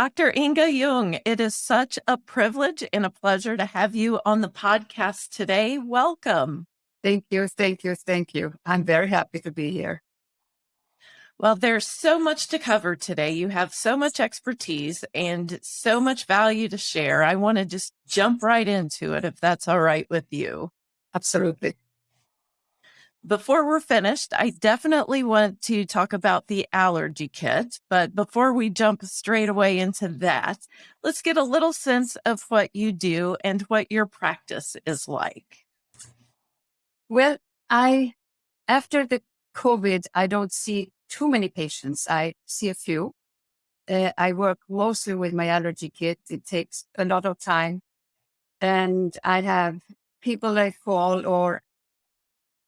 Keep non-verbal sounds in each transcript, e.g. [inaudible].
Dr. Inga Jung, it is such a privilege and a pleasure to have you on the podcast today. Welcome. Thank you, thank you, thank you. I'm very happy to be here. Well, there's so much to cover today. You have so much expertise and so much value to share. I want to just jump right into it if that's all right with you. Absolutely before we're finished, I definitely want to talk about the allergy kit. But before we jump straight away into that, let's get a little sense of what you do and what your practice is like. Well, I, after the COVID, I don't see too many patients. I see a few. Uh, I work mostly with my allergy kit. It takes a lot of time. And I have people that call or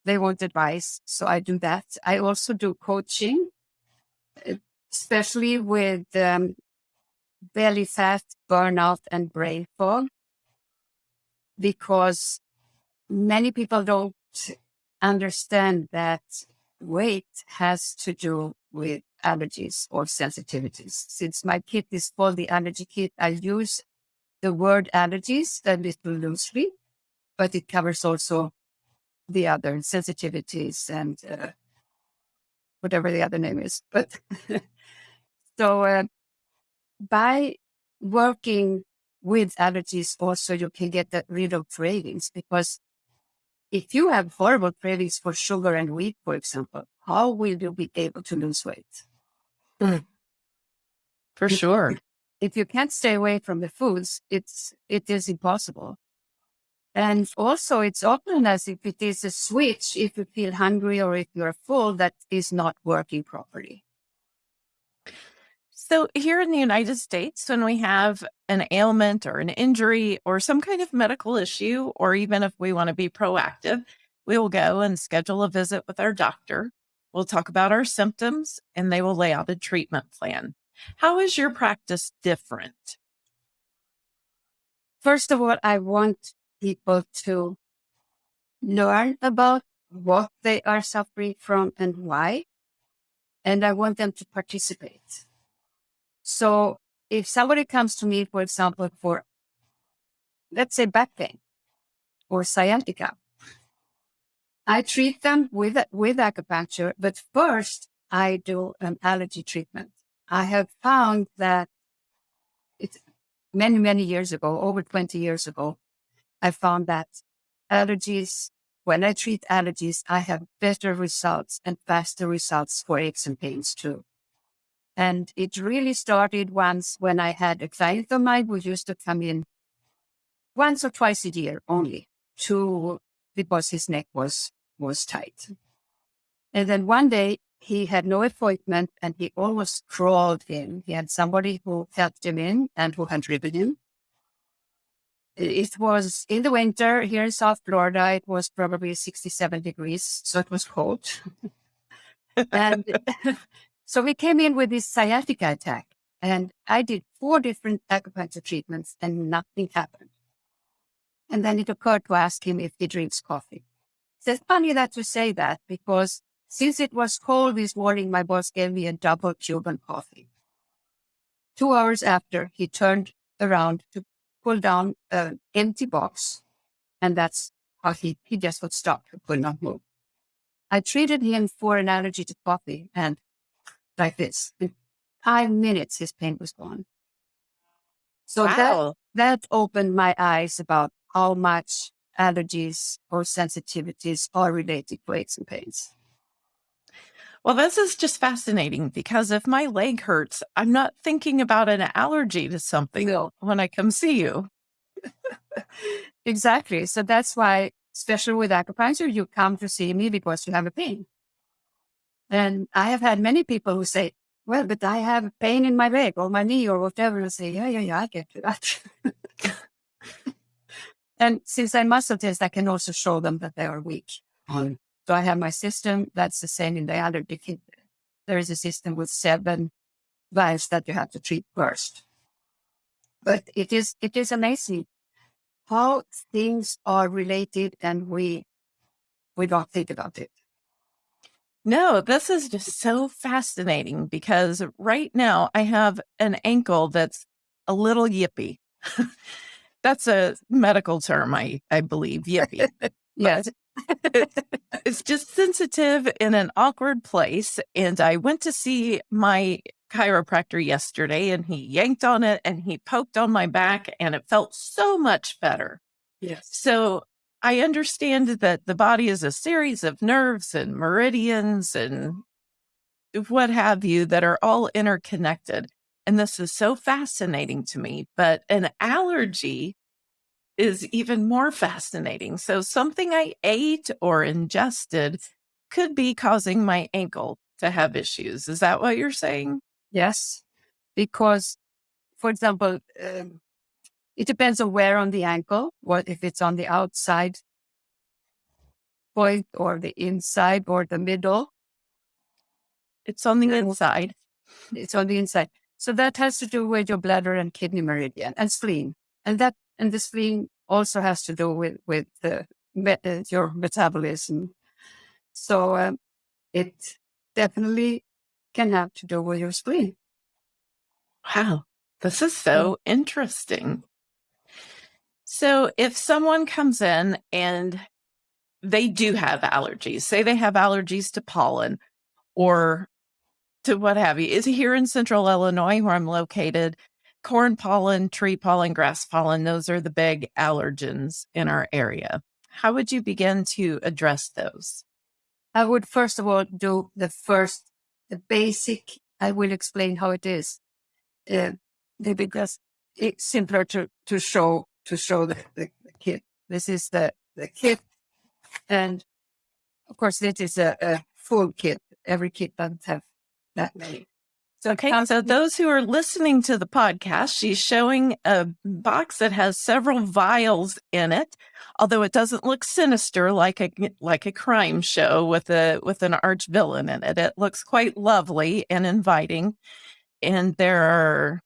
they want advice. So I do that. I also do coaching, especially with um, belly fat, burnout, and brain fog, because many people don't understand that weight has to do with allergies or sensitivities. Since my kit is called the allergy kit, I use the word allergies a little loosely, but it covers also the other sensitivities and uh, whatever the other name is. But [laughs] so uh, by working with allergies, also you can get rid of cravings because if you have horrible cravings for sugar and wheat, for example, how will you be able to lose weight? Mm. For sure. If you can't stay away from the foods, it's it is impossible. And also it's often as if it is a switch, if you feel hungry or if you're full, that is not working properly. So here in the United States, when we have an ailment or an injury or some kind of medical issue, or even if we want to be proactive, we will go and schedule a visit with our doctor. We'll talk about our symptoms and they will lay out a treatment plan. How is your practice different? First of all, I want people to learn about what they are suffering from and why. And I want them to participate. So if somebody comes to me, for example, for let's say back pain or sciatica, I treat them with, with acupuncture, but first I do an allergy treatment. I have found that it's many, many years ago, over 20 years ago, I found that allergies, when I treat allergies, I have better results and faster results for aches and pains too. And it really started once when I had a client of mine who used to come in once or twice a year only to because his neck was was tight. And then one day he had no appointment and he almost crawled in. He had somebody who helped him in and who had driven him it was in the winter here in South Florida. It was probably 67 degrees, so it was cold. and [laughs] so we came in with this sciatica attack, and I did four different acupuncture treatments, and nothing happened. And then it occurred to ask him if he drinks coffee. It's funny that you say that because since it was cold this morning, my boss gave me a double Cuban coffee. Two hours after, he turned around to pull down an empty box. And that's how he, he just would stop. He could not move. I treated him for an allergy to coffee and like this. In five minutes, his pain was gone. So wow. that, that opened my eyes about how much allergies or sensitivities are related to aches and pains. Well, this is just fascinating because if my leg hurts, I'm not thinking about an allergy to something no. when I come see you. exactly. So that's why, especially with acupuncture, you come to see me because you have a pain. And I have had many people who say, well, but I have pain in my leg or my knee or whatever. And say, yeah, yeah, yeah, I get to that. [laughs] and since I muscle test, I can also show them that they are weak on so I have my system. That's the same in the other. There is a system with seven valves that you have to treat first. But it is, it is amazing how things are related and we, we don't think about it. No, this is just so fascinating because right now I have an ankle that's a little yippy. [laughs] that's a medical term, I, I believe, yippy. [laughs] Yes. It's just sensitive in an awkward place. And I went to see my chiropractor yesterday and he yanked on it and he poked on my back and it felt so much better. yes. So I understand that the body is a series of nerves and meridians and what have you that are all interconnected. And this is so fascinating to me. But an allergy is even more fascinating. So something I ate or ingested could be causing my ankle to have issues. Is that what you're saying? Yes. Because, for example, um, it depends on where on the ankle, what if it's on the outside point or the inside or the middle. It's on the inside. It's on the inside. So that has to do with your bladder and kidney meridian and spleen. And that and the spleen also has to do with with the, uh, your metabolism. So um, it definitely can have to do with your spleen. Wow, this is so interesting. So, if someone comes in and they do have allergies, say they have allergies to pollen or to what have you, is here in central Illinois where I'm located, corn pollen, tree pollen, grass pollen, those are the big allergens in our area. How would you begin to address those? I would first of all do the first, the basic. I will explain how it is. Uh, because it's simpler to, to show, to show the, the, the kit. This is the, the kit. And of course, this is a, a full kit. Every kit doesn't have that many. So Okay, comes so those who are listening to the podcast, she's showing a box that has several vials in it, although it doesn't look sinister like a like a crime show with a with an arch villain in it. It looks quite lovely and inviting. And there are,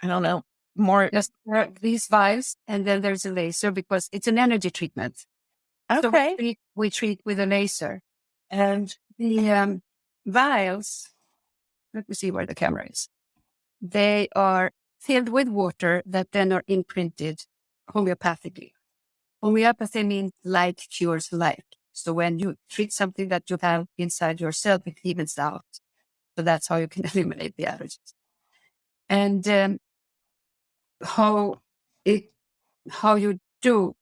I don't know, more. just these vials, and then there's a laser because it's an energy treatment. So we Okay, treat, we treat with a laser. And the um, vials, let me see where the camera is. They are filled with water that then are imprinted homeopathically. Homeopathy means like cures like. So when you treat something that you have inside yourself, it evens out. So that's how you can [laughs] eliminate the allergies. And um, how it, how you do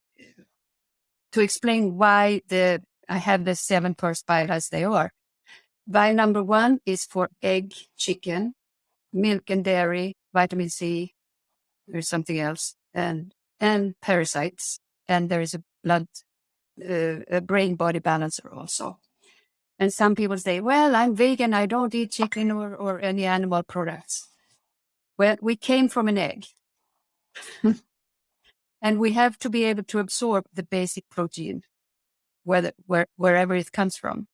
to explain why the I have the seven first vial as they are. Vial number one is for egg, chicken, milk and dairy, vitamin C. There's something else, and and parasites, and there is a blood, uh, a brain body balancer also. And some people say, "Well, I'm vegan. I don't eat chicken or or any animal products." Well, we came from an egg. [laughs] and we have to be able to absorb the basic protein whether, where, wherever it comes from.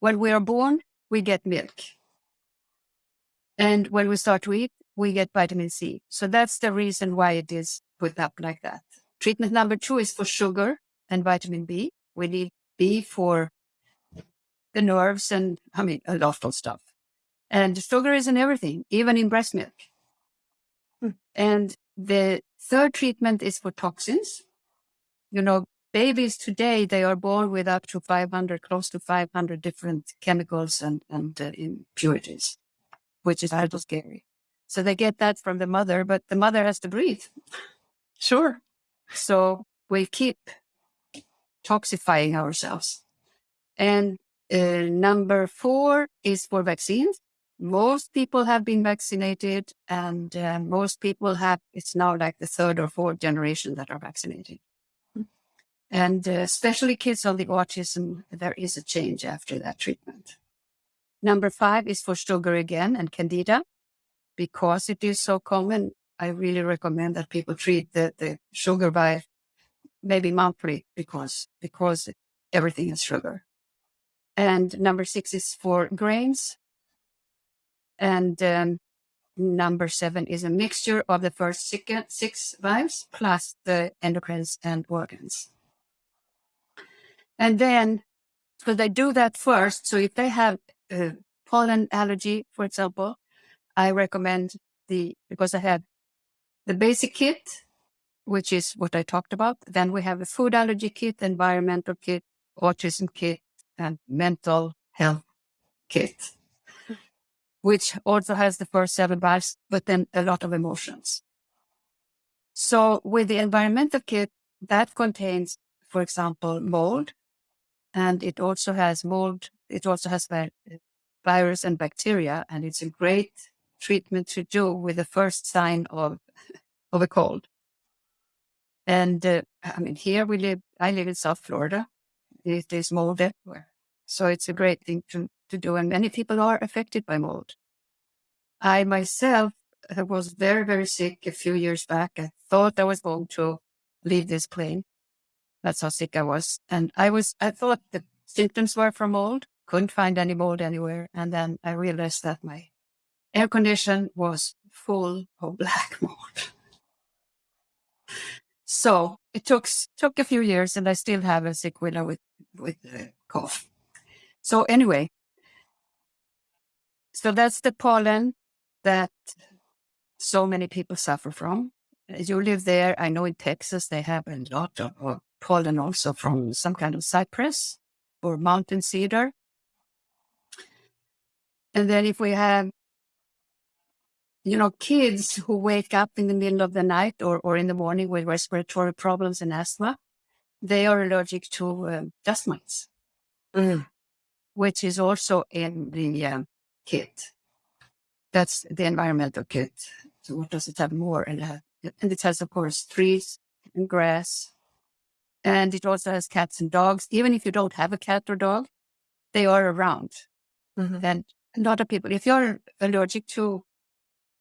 When we are born, we get milk. And when we start to eat, we get vitamin C. So that's the reason why it is put up like that. Treatment number two is for sugar and vitamin B. We need B for the nerves and, I mean, a lot of stuff. And sugar is in everything, even in breast milk. Hmm. And the third treatment is for toxins. You know, babies today, they are born with up to 500, close to 500 different chemicals and, and uh, impurities, which is a little scary. So they get that from the mother, but the mother has to breathe. sure. So we keep toxifying ourselves. And uh, number four is for vaccines. Most people have been vaccinated, and uh, most people have, it's now like the third or fourth generation that are vaccinated. And uh, especially kids on the autism, there is a change after that treatment. Number five is for sugar again and candida. Because it is so common, I really recommend that people treat the, the sugar by maybe monthly because, because everything is sugar. And number six is for grains. And um, number seven is a mixture of the first six, six vibes plus the endocrines and organs. And then So they do that first. So if they have pollen allergy, for example, I recommend the, because I have the basic kit, which is what I talked about. Then we have a food allergy kit, environmental kit, autism kit, and mental health kit, which also has the first seven vibes, but then a lot of emotions. So with the environmental kit, that contains, for example, mold, and it also has mold. It also has virus and bacteria, and it's a great treatment to do with the first sign of [laughs] of a cold. And uh, I mean, here we live. I live in South Florida. It is mold everywhere, so it's a great thing to to do. And many people are affected by mold. I myself was very, very sick a few years back. I thought I was going to leave this plane. That's how sick I was. And I was, I thought the symptoms were from mold, couldn't find any mold anywhere. And then I realized that my air condition was full of [laughs] black mold. So it took, took a few years and I still have a sick sequela with, with the cough. So anyway, so that's the pollen that so many people suffer from. You live there. I know in Texas they have a lot of pollen also from some kind of cypress or mountain cedar. And then if we have, you know, kids who wake up in the middle of the night or, or in the morning with respiratory problems and asthma, they are allergic to uh, dust mites, mm. which is also in the uh, kit. That's the environmental kit. So what does it have more? And, uh, and it has, of course, trees and grass. And it also has cats and dogs. Even if you don't have a cat or dog, they are around. Mm-hmm. And a lot of people, if you're allergic to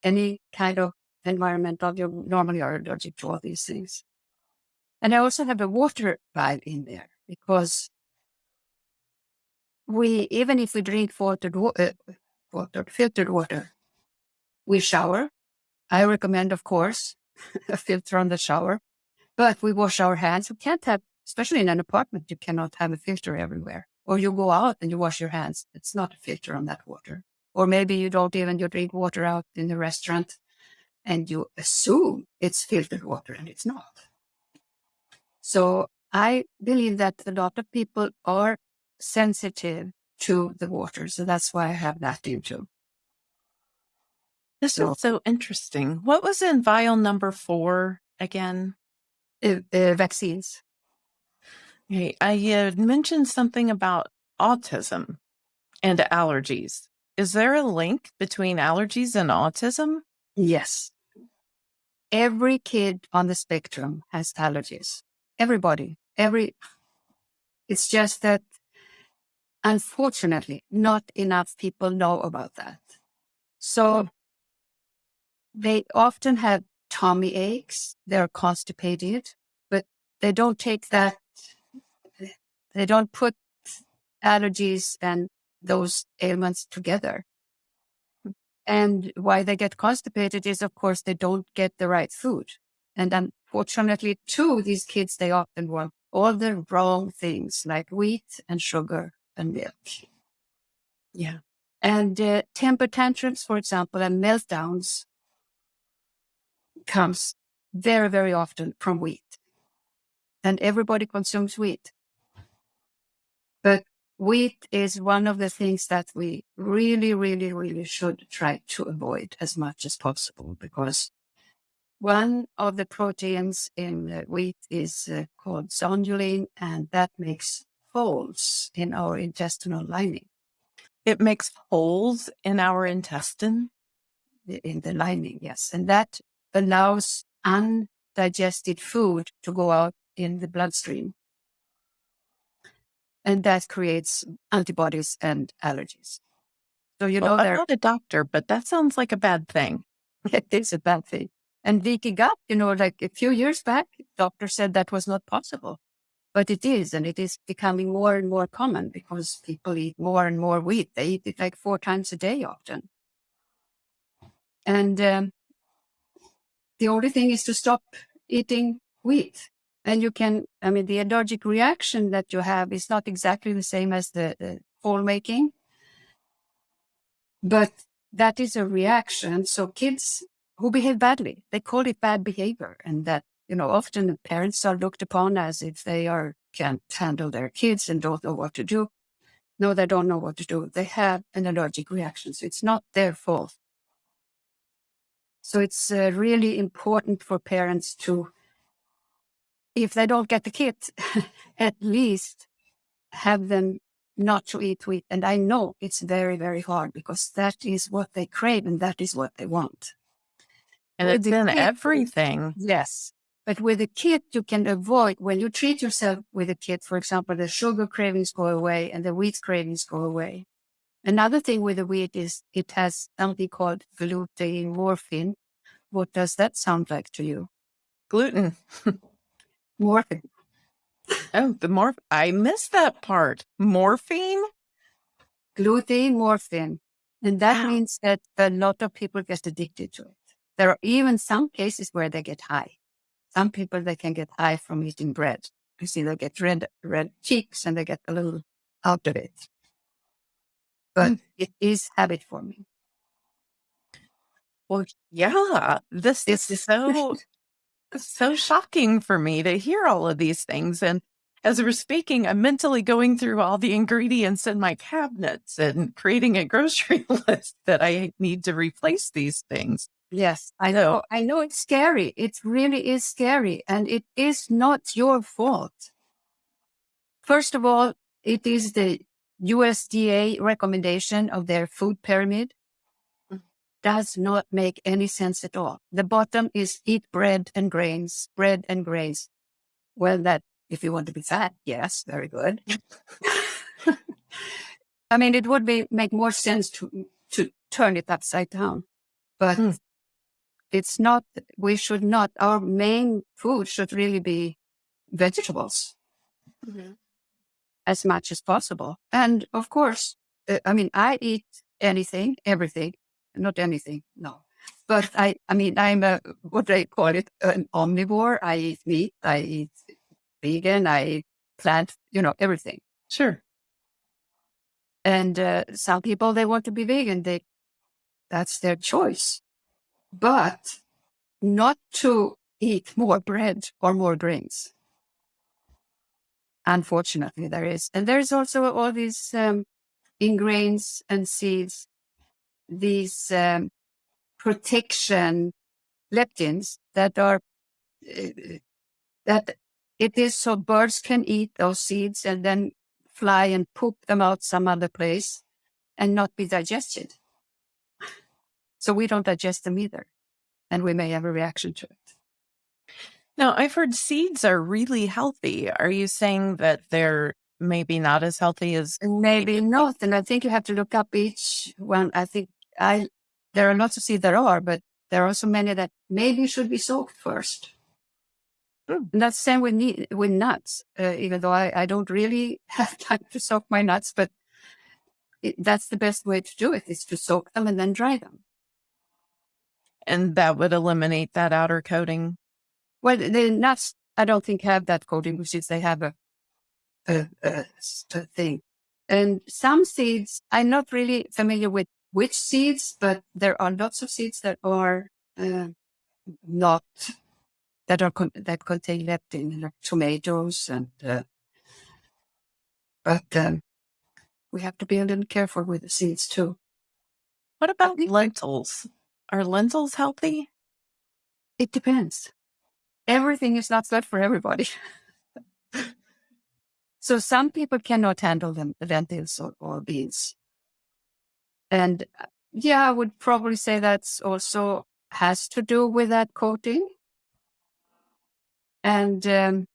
any kind of environmental, you normally are allergic to all these things. And I also have a water vibe in there because we, even if we drink filtered, uh, water, filtered water, we shower. I recommend, of course, [laughs] a filter on the shower, but we wash our hands. We can't have, especially in an apartment, you cannot have a filter everywhere. Or you go out and you wash your hands. It's not a filter on that water. Or maybe you don't even you drink water out in the restaurant and you assume it's filtered water and it's not. So I believe that a lot of people are sensitive to the water. So that's why I have that in too. This so, is so interesting. What was in vial number four again? Uh, uh, vaccines. Okay. I mentioned something about autism and allergies. Is there a link between allergies and autism? Yes. Every kid on the spectrum has allergies. Everybody, every, it's just that unfortunately, not enough people know about that. So. They often have tummy aches, they're constipated, but they don't take that, they don't put allergies and those ailments together. And why they get constipated is, of course, they don't get the right food. And unfortunately, too, these kids, they often want all the wrong things like wheat and sugar and milk. Yeah. And uh, temper tantrums, for example, and meltdowns comes very, very often from wheat. And everybody consumes wheat. But wheat is one of the things that we really, really, really should try to avoid as much as possible because one of the proteins in wheat is uh, called zonulin, and that makes holes in our intestinal lining. It makes holes in our intestine? In the lining, yes. And that allows undigested food to go out in the bloodstream. And that creates antibodies and allergies. So, you know, well, I'm not a doctor, but that sounds like a bad thing. [laughs] It is a bad thing. And leaky gut, you know, like a few years back, doctor said that was not possible. But it is, and it is becoming more and more common because people eat more and more wheat. They eat it like four times a day often. And um, the only thing is to stop eating wheat And you can, I mean, the allergic reaction that you have is not exactly the same as the, the fall making, but that is a reaction. So kids who behave badly, they call it bad behavior. And that, you know, often the parents are looked upon as if they are, can't handle their kids and don't know what to do. No, they don't know what to do. They have an allergic reaction. So it's not their fault. So it's uh, really important for parents to if they don't get the kit, [laughs] at least have them not to eat wheat. And I know it's very, very hard because that is what they crave and that is what they want. And with it's in kit, everything. Yes. But with a kit, you can avoid when you treat yourself with a kit, for example, the sugar cravings go away and the wheat cravings go away. Another thing with the wheat is it has something called gluten morphine. What does that sound like to you? Gluten. [laughs] Morphine. Oh, the morph. I missed that part. Morphine? Gluten morphine. And that wow. means that a lot of people get addicted to it. There are even some cases where they get high. Some people, they can get high from eating bread. You see, they get red, red cheeks and they get a little out of it. But mm. it is habit forming. Well, yeah, this is so [laughs] so shocking for me to hear all of these things. And as we're speaking, I'm mentally going through all the ingredients in my cabinets and creating a grocery [laughs] list that I need to replace these things. Yes, I know. I know it's scary. It really is scary. And it is not your fault. First of all, it is the USDA recommendation of their food pyramid does not make any sense at all. The bottom is eat bread and grains, bread and grains. Well, that if you want to be fat, yes, very good. [laughs] I mean, it would be make more sense to to turn it upside down, but mm. it's not. We should not. Our main food should really be vegetables, mm-hmm. As much as possible. And of course, uh, I mean, I eat anything, everything, not anything, no. But I, I mean, I'm a, what they call it, an omnivore. I eat meat, I eat vegan, I eat plant, you know, everything. Sure. And uh, some people, they want to be vegan. They, that's their choice. But not to eat more bread or more grains. Unfortunately, there is. And there's also all these um, ingrains and seeds these um, protection lectins that are uh, that it is so birds can eat those seeds and then fly and poop them out some other place and not be digested. So we don't digest them either. And we may have a reaction to it. Now, I've heard seeds are really healthy. Are you saying that they're maybe not as healthy as maybe not? And I think you have to look up each one. I think I there are lots of seeds there are, but there are also many that maybe should be soaked first. Mm. And that's the same with with nuts. Uh, even though I, I don't really [laughs] have time to soak my nuts, but it, that's the best way to do it is to soak them and then dry them. And that would eliminate that outer coating. Well, the nuts I don't think have that coating because they have a, a, a, a thing. And some seeds I'm not really familiar with which seeds, but there are lots of seeds that are uh, not that are con- that contain lectin, like tomatoes, and uh, but um, we have to be a little careful with the seeds too. What about lentils? Are lentils healthy? It depends. Everything is not good for everybody. so some people cannot handle them, lentils or, or beans. And uh, yeah, I would probably say that's also has to do with that coating. And um,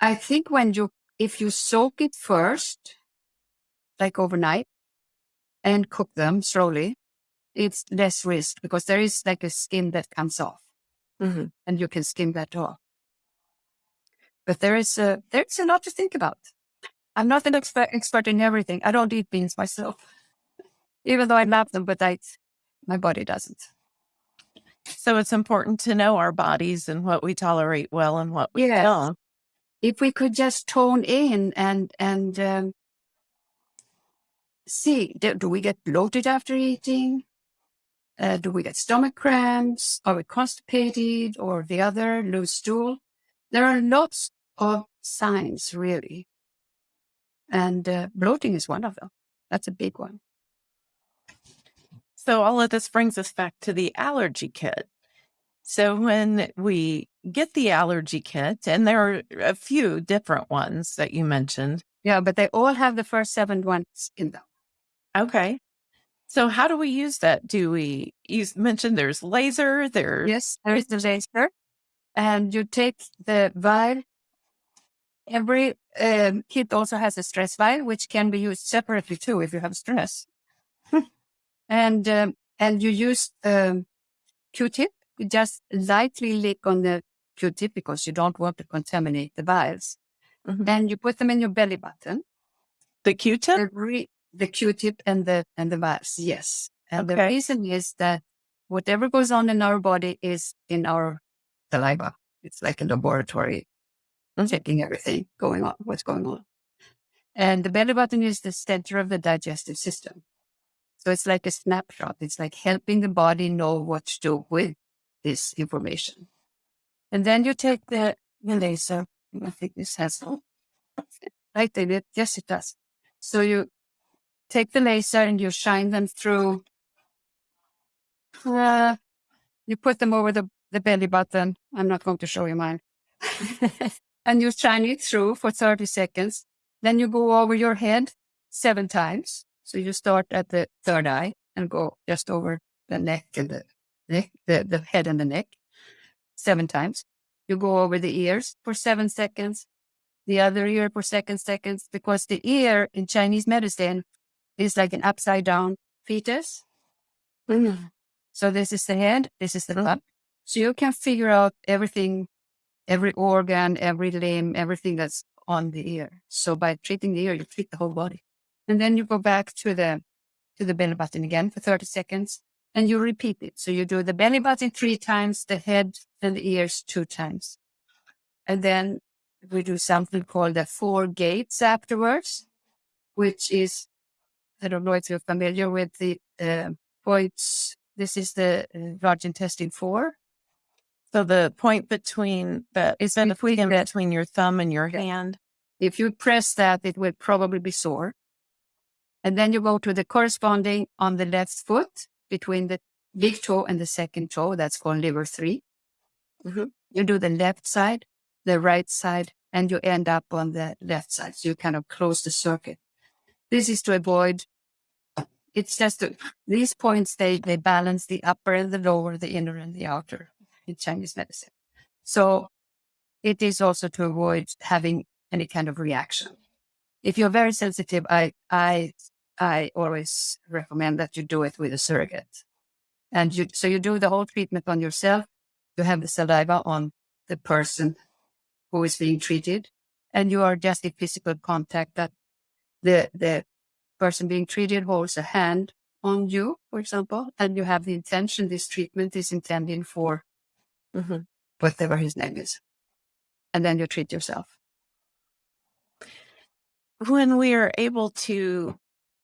I think when you, if you soak it first, like overnight, and cook them slowly, it's less risk because there is like a skin that comes off, mm-hmm. and you can skim that off. But there is a there's a lot to think about. I'm not an expert, expert in everything. I don't eat beans myself, [laughs] even though I love them, but I, my body doesn't. So it's important to know our bodies and what we tolerate well and what we Yes. don't. If we could just tone in and and um, see, do, do we get bloated after eating? Uh, do we get stomach cramps? Are we constipated or the other, loose stool? There are lots of signs, really. And uh, bloating is one of them. That's a big one. So all of this brings us back to the allergy kit. So when we get the allergy kit, and there are a few different ones that you mentioned. Yeah, but they all have the first seven ones in them. Okay. So how do we use that? Do we you mentioned there's laser, there Yes, there is the laser. And you take the vial. Every um, kit also has a stress vial, which can be used separately too if you have stress. and um, and you use um, Q-tip. You just lightly lick on the Q-tip because you don't want to contaminate the vials. Mhm. And you put them in your belly button. the Q-tip? The, Q-tip and the and the vials. Yes. And the reason is that whatever goes on in our body is in our saliva. It's like a laboratory Mhm. checking everything going on, what's going on. And the belly button is the center of the digestive system. So it's like a snapshot. It's like helping the body know what to do with this information. And then you take the, the laser. I think this has [laughs] right in it. Yes, it does. So you take the laser and you shine them through. Uh, you put them over the, the belly button. I'm not going to show you mine. [laughs] and you shine it through for 30 seconds. Then you go over your head seven times. So you start at the third eye and go just over the neck and the neck, the, the head and the neck seven times. You go over the ears for seven seconds, the other ear for seven seconds, because the ear in Chinese medicine is like an upside down fetus. Mm-hmm. So this is the head, this is the uh-huh. butt. So you can figure out everything, every organ, every limb, everything that's on the ear. So by treating the ear, you treat the whole body. And then you go back to the to the belly button again for 30 seconds and you repeat it. So you do the belly button three times, the head and the ears two times. And then we do something called the four gates afterwards, which is, I don't know if you're familiar with the uh, points. This is the uh, large intestine four. So the point between the It's in between between, your thumb and your Yeah. hand. If you press that, it will probably be sore. And then you go to the corresponding on the left foot between the big toe and the second toe. That's called liver 3 Mhm. You do the left side, the right side, and you end up on the left side. So you kind of close the circuit. This is to avoid. It's just to, these points they they balance the upper and the lower, the inner and the outer in Chinese medicine. So it is also to avoid having any kind of reaction. If you're very sensitive, I I I always recommend that you do it with a surrogate. And you so you do the whole treatment on yourself. You have the saliva on the person who is being treated, and you are just in physical contact that the the person being treated holds a hand on you, for example, and you have the intention this treatment is intended for Mhm. whatever his name is. And then you treat yourself. When we are able to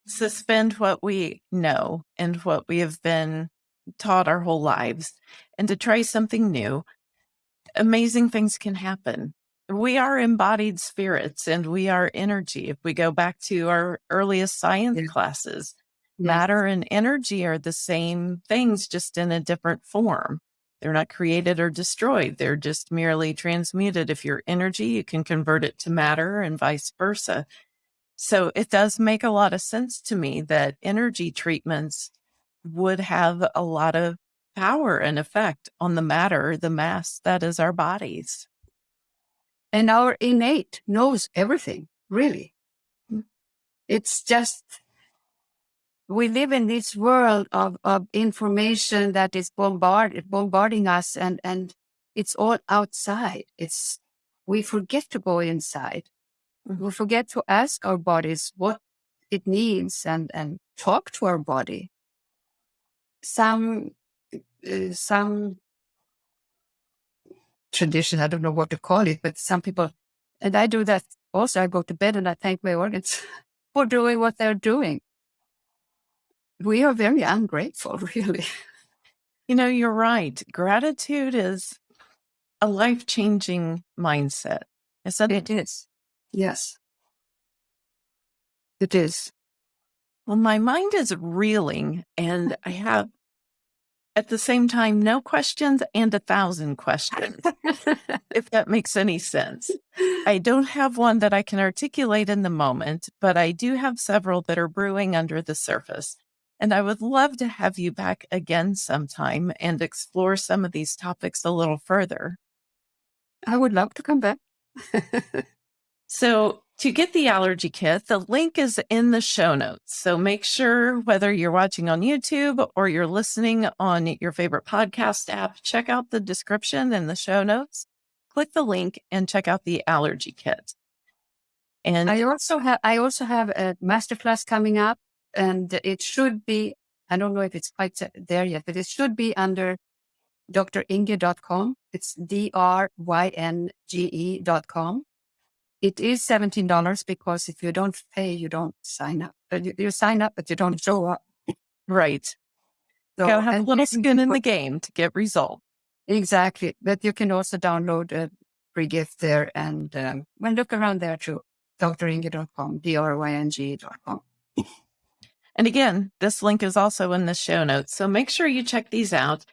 suspend what we know and what we have been taught our whole lives and to try something new, amazing things can happen. We are embodied spirits and we are energy. If we go back to our earliest science Yeah. classes, Yes. matter and energy are the same things, just in a different form. They're not created or destroyed. They're just merely transmuted. If you're energy, you can convert it to matter and vice versa. So it does make a lot of sense to me that energy treatments would have a lot of power and effect on the matter, the mass that is our bodies. And our innate knows everything, really. Mm. It's just we live in this world of, of information that is bombarded bombarding us and, and it's all outside. It's we forget to go inside. Mhm. We forget to ask our bodies what it needs and, and talk to our body. Some uh, some tradition. I don't know what to call it, but some people, and I do that also. I go to bed and I thank my organs [laughs] for doing what they're doing. We are very ungrateful, [laughs] really. You know, you're right. Gratitude is a life changing mindset. Isn't It is. Yes. It is. Well, my mind is reeling, and I have at the same time no questions and a thousand questions, [laughs] if that makes any sense. I don't have one that I can articulate in the moment, but I do have several that are brewing under the surface. And I would love to have you back again sometime and explore some of these topics a little further. I would love to come back. [laughs] So, to get the allergy kit, the link is in the show notes. So, make sure whether you're watching on YouTube or you're listening on your favorite podcast app, check out the description and the show notes. Click the link and check out the allergy kit. And I also have I also have a masterclass coming up, and it should be I don't know if it's quite there yet, but it should be under dringe.com. It's D R Y N G E.com. It is $17 because if you don't pay, you don't sign up. Uh, You, you sign up, but you don't show up. right, So, gotta have a little skin in the game to get results. Exactly. But you can also download a free gift there and um, well, look around there too. dringe.com, D-R-Y-N-G.com. And again, this link is also in the show notes. So make sure you check these out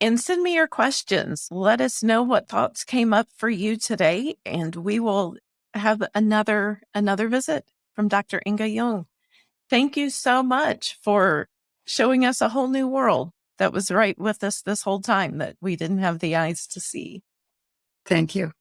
and send me your questions. Let us know what thoughts came up for you today, and we will have another another visit from Dr. Inga Jung. Thank you so much for showing us a whole new world that was right with us this whole time that we didn't have the eyes to see. Thank you.